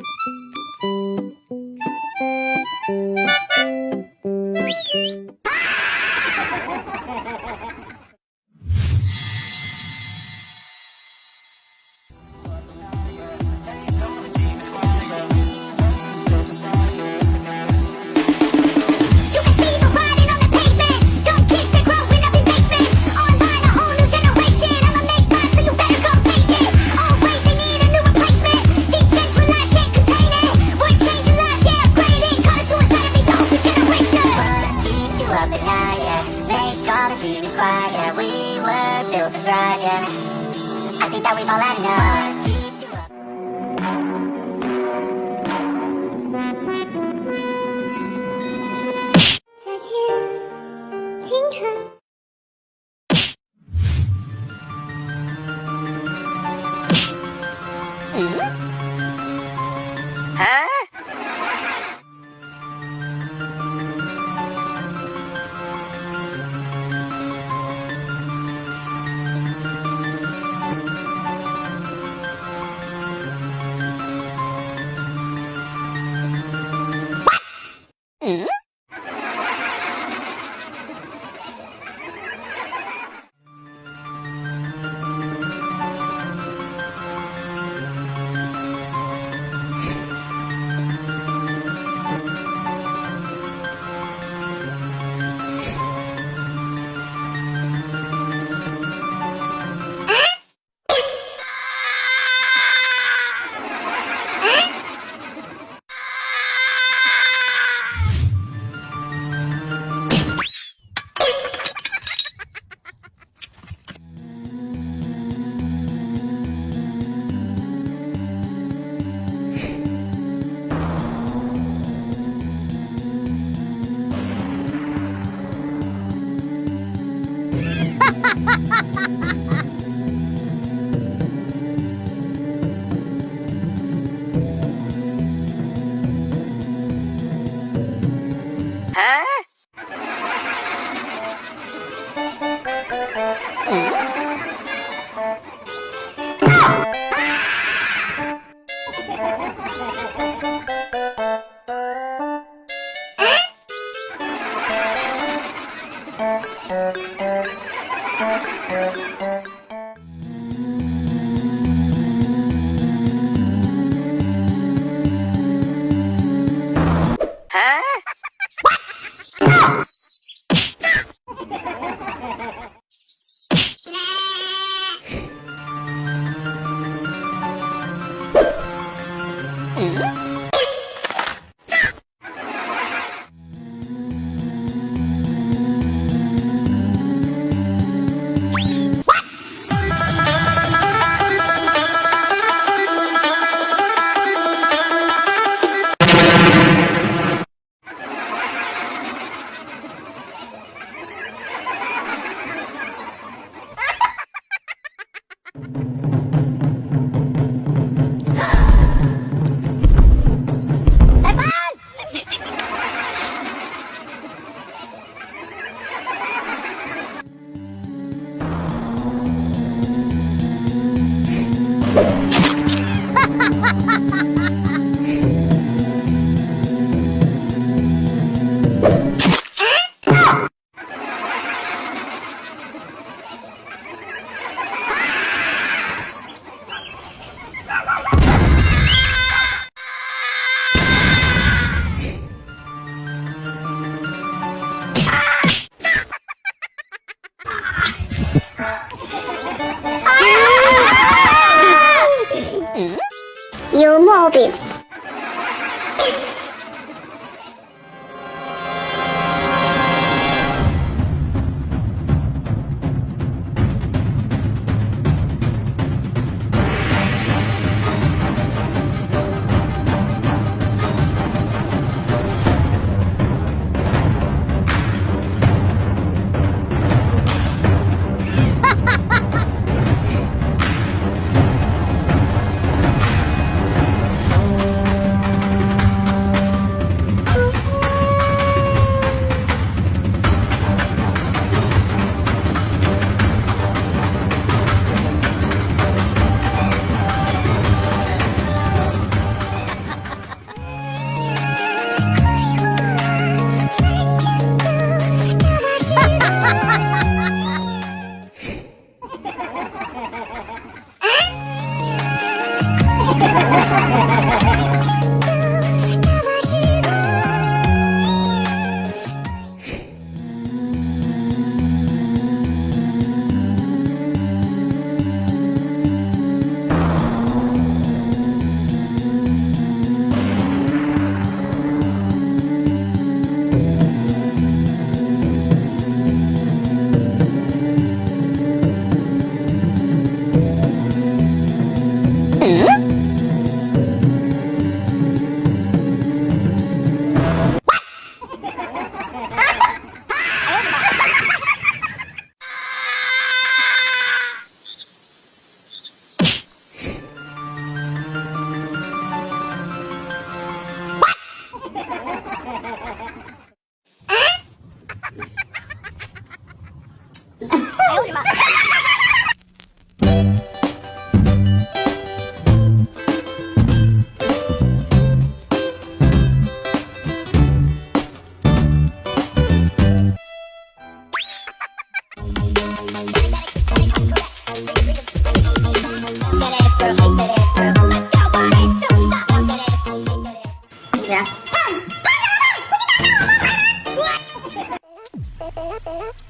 thank you 你单青春。ハハハハ!有毛病哎呦我的！妈！